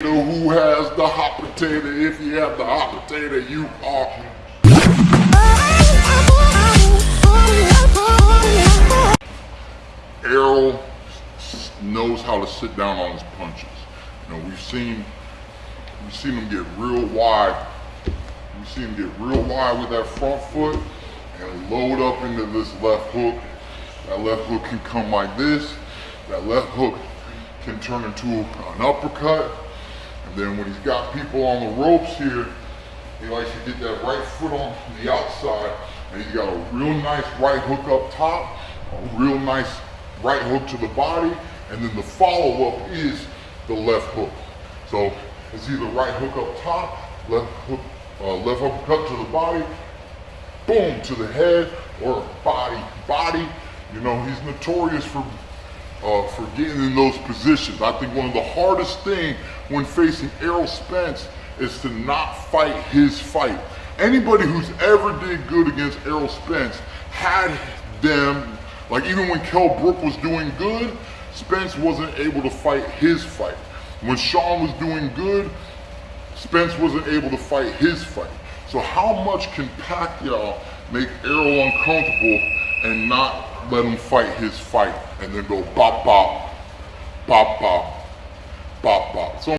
Who has the hot potato? If you have the hot potato, you are. Errol knows how to sit down on his punches. You know, we've seen we've seen him get real wide. We've seen him get real wide with that front foot and load up into this left hook. That left hook can come like this. That left hook can turn into an uppercut. And then when he's got people on the ropes here, he likes to get that right foot on the outside. And he's got a real nice right hook up top, a real nice right hook to the body, and then the follow-up is the left hook. So it's either right hook up top, left hook, uh, left uppercut to the body, boom to the head, or body, body. You know, he's notorious for uh, for getting in those positions. I think one of the hardest thing when facing Errol Spence is to not fight his fight. Anybody who's ever did good against Errol Spence had them, like even when Kell Brook was doing good, Spence wasn't able to fight his fight. When Sean was doing good, Spence wasn't able to fight his fight. So how much can Pacquiao make Errol uncomfortable and let him fight his fight and then go bop bop, bop bop, bop bop. So